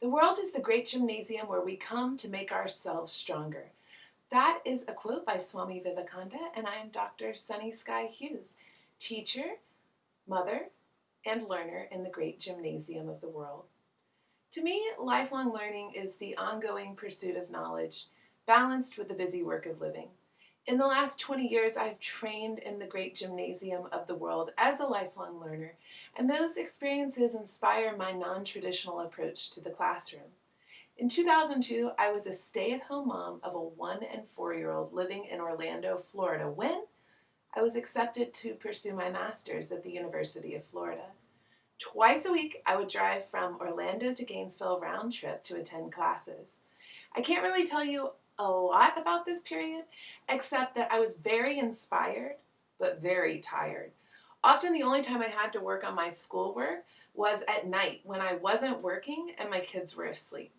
The world is the great gymnasium where we come to make ourselves stronger. That is a quote by Swami Vivekananda, and I am Dr. Sunny Sky Hughes, teacher, mother, and learner in the great gymnasium of the world. To me, lifelong learning is the ongoing pursuit of knowledge, balanced with the busy work of living. In the last 20 years, I've trained in the great gymnasium of the world as a lifelong learner, and those experiences inspire my non-traditional approach to the classroom. In 2002, I was a stay-at-home mom of a one and four-year-old living in Orlando, Florida, when I was accepted to pursue my master's at the University of Florida. Twice a week, I would drive from Orlando to Gainesville round trip to attend classes. I can't really tell you a lot about this period, except that I was very inspired, but very tired. Often the only time I had to work on my schoolwork was at night when I wasn't working and my kids were asleep.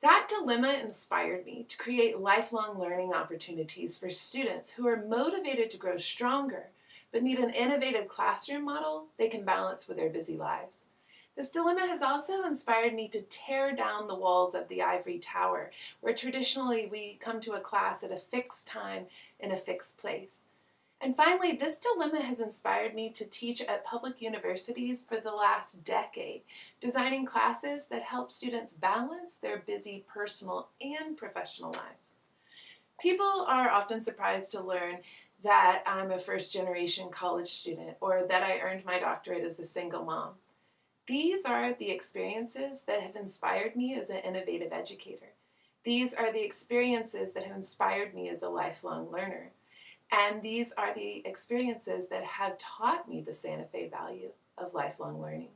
That dilemma inspired me to create lifelong learning opportunities for students who are motivated to grow stronger, but need an innovative classroom model they can balance with their busy lives. This dilemma has also inspired me to tear down the walls of the ivory tower, where traditionally we come to a class at a fixed time in a fixed place. And finally, this dilemma has inspired me to teach at public universities for the last decade, designing classes that help students balance their busy personal and professional lives. People are often surprised to learn that I'm a first generation college student or that I earned my doctorate as a single mom. These are the experiences that have inspired me as an innovative educator. These are the experiences that have inspired me as a lifelong learner. And these are the experiences that have taught me the Santa Fe value of lifelong learning.